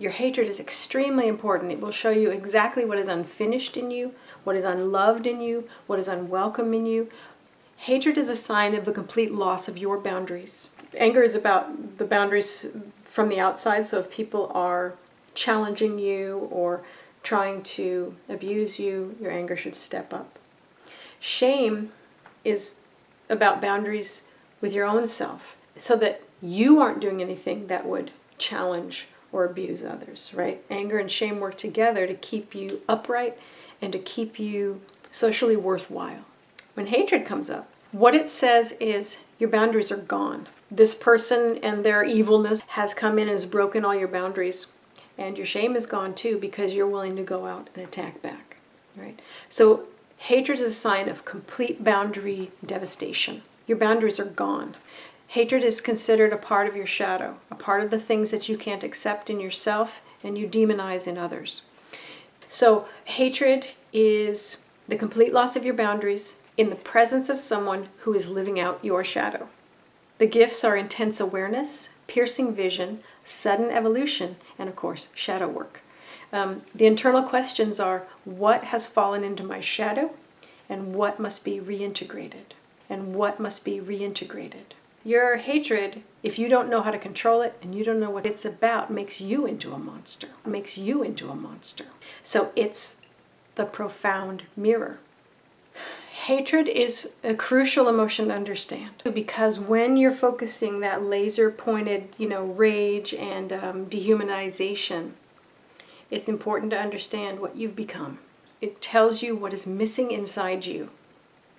Your hatred is extremely important. It will show you exactly what is unfinished in you, what is unloved in you, what is unwelcome in you. Hatred is a sign of a complete loss of your boundaries. Anger is about the boundaries from the outside, so if people are challenging you or trying to abuse you, your anger should step up. Shame is about boundaries with your own self so that you aren't doing anything that would challenge or abuse others, right? Anger and shame work together to keep you upright and to keep you socially worthwhile. When hatred comes up, what it says is your boundaries are gone. This person and their evilness has come in and has broken all your boundaries. And your shame is gone too because you're willing to go out and attack back, right? So hatred is a sign of complete boundary devastation. Your boundaries are gone. Hatred is considered a part of your shadow, a part of the things that you can't accept in yourself and you demonize in others. So hatred is the complete loss of your boundaries in the presence of someone who is living out your shadow. The gifts are intense awareness, piercing vision, sudden evolution, and of course, shadow work. Um, the internal questions are what has fallen into my shadow and what must be reintegrated? And what must be reintegrated? Your hatred, if you don't know how to control it and you don't know what it's about, makes you into a monster, makes you into a monster. So it's the profound mirror. Hatred is a crucial emotion to understand because when you're focusing that laser pointed, you know, rage and um, dehumanization, it's important to understand what you've become. It tells you what is missing inside you.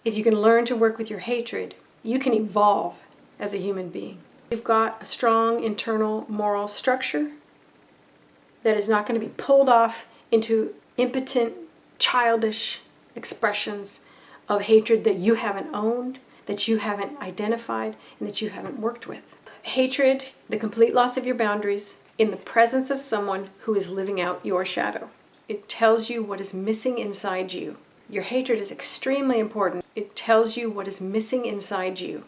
If you can learn to work with your hatred, you can evolve as a human being. You've got a strong internal moral structure that is not going to be pulled off into impotent, childish expressions of hatred that you haven't owned, that you haven't identified, and that you haven't worked with. Hatred, the complete loss of your boundaries, in the presence of someone who is living out your shadow. It tells you what is missing inside you. Your hatred is extremely important. It tells you what is missing inside you.